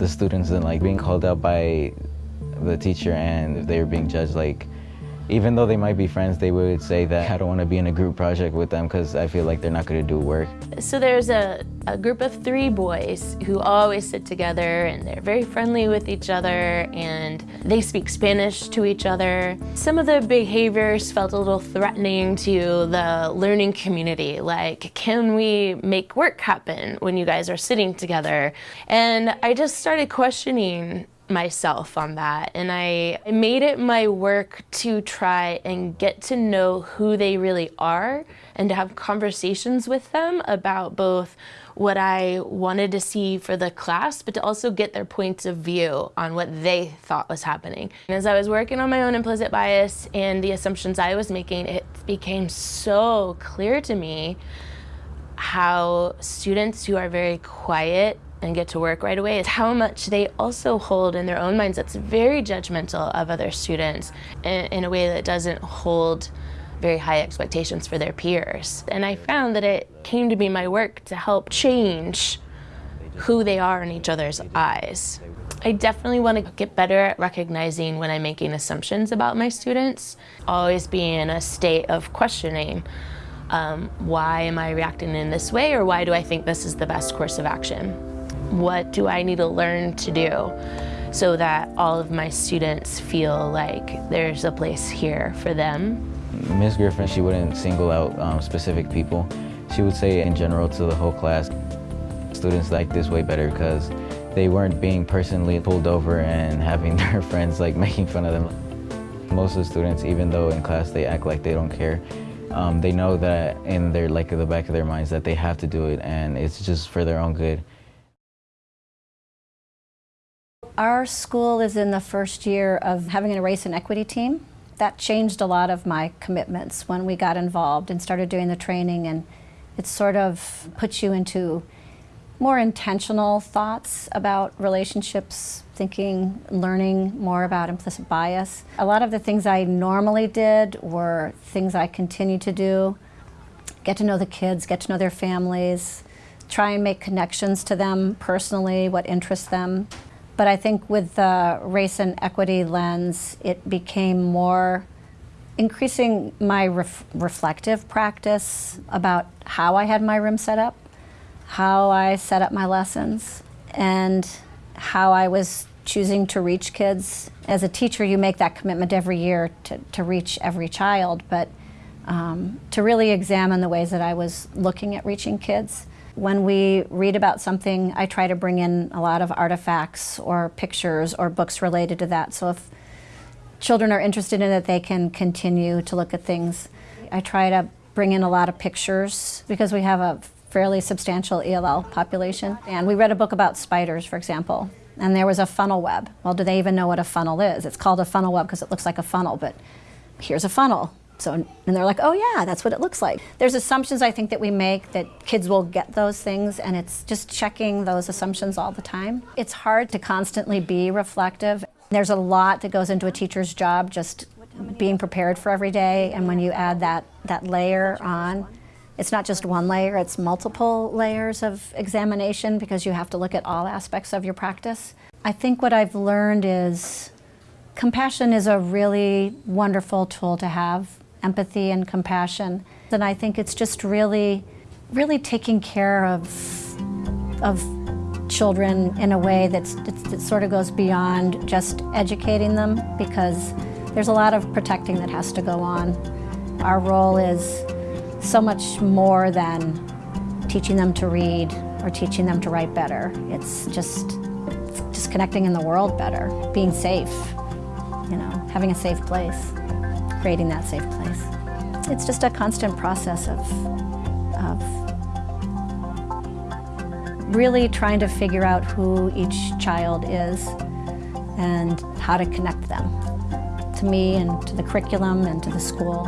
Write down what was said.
the students and like being called out by the teacher and if they were being judged like even though they might be friends, they would say that I don't want to be in a group project with them because I feel like they're not going to do work. So there's a, a group of three boys who always sit together and they're very friendly with each other and they speak Spanish to each other. Some of the behaviors felt a little threatening to the learning community, like can we make work happen when you guys are sitting together? And I just started questioning myself on that and I made it my work to try and get to know who they really are and to have conversations with them about both what I wanted to see for the class, but to also get their points of view on what they thought was happening. And as I was working on my own implicit bias and the assumptions I was making, it became so clear to me how students who are very quiet and get to work right away is how much they also hold in their own minds that's very judgmental of other students in, in, a way that doesn't hold very high expectations for their peers. And I found that it came to be my work to help change who they are in each other's eyes. I definitely want to get better at recognizing when I'm making assumptions about my students, always be in a state of questioning um, why am I reacting in this way or why do I think this is the best course of action? What do I need to learn to do so that all of my students feel like there's a place here for them? Ms. Griffin, she wouldn't single out um, specific people. She would say in general to the whole class, students like this way better because they weren't being personally pulled over and having their friends like making fun of them. Most of the students, even though in class they act like they don't care, um, they know that in their like the back of their minds that they have to do it and it's just for their own good. Our school is in the first year of having a race and equity team. That changed a lot of my commitments when we got involved and started doing the training and it sort of puts you into more intentional thoughts about relationships, thinking, learning more about implicit bias. A lot of the things I normally did were things I continue to do. Get to know the kids, get to know their families, try and make connections to them personally, what interests them. But I think with the race and equity lens, it became more increasing my ref reflective practice about how I had my room set up, how I set up my lessons, and how I was choosing to reach kids. As a teacher, you make that commitment every year to, to reach every child, but um, to really examine the ways that I was looking at reaching kids when we read about something, I try to bring in a lot of artifacts or pictures or books related to that. So if children are interested in it, they can continue to look at things. I try to bring in a lot of pictures because we have a fairly substantial ELL population. And we read a book about spiders, for example, and there was a funnel web. Well, do they even know what a funnel is? It's called a funnel web because it looks like a funnel, but here's a funnel. So, and they're like, oh yeah, that's what it looks like. There's assumptions I think that we make that kids will get those things and it's just checking those assumptions all the time. It's hard to constantly be reflective. There's a lot that goes into a teacher's job, just being prepared for every day and when you add that, that layer on, it's not just one layer, it's multiple layers of examination because you have to look at all aspects of your practice. I think what I've learned is compassion is a really wonderful tool to have empathy and compassion. And I think it's just really, really taking care of, of children in a way that's, that sort of goes beyond just educating them because there's a lot of protecting that has to go on. Our role is so much more than teaching them to read or teaching them to write better. It's just, it's just connecting in the world better, being safe, you know, having a safe place creating that safe place. It's just a constant process of, of really trying to figure out who each child is and how to connect them to me and to the curriculum and to the school.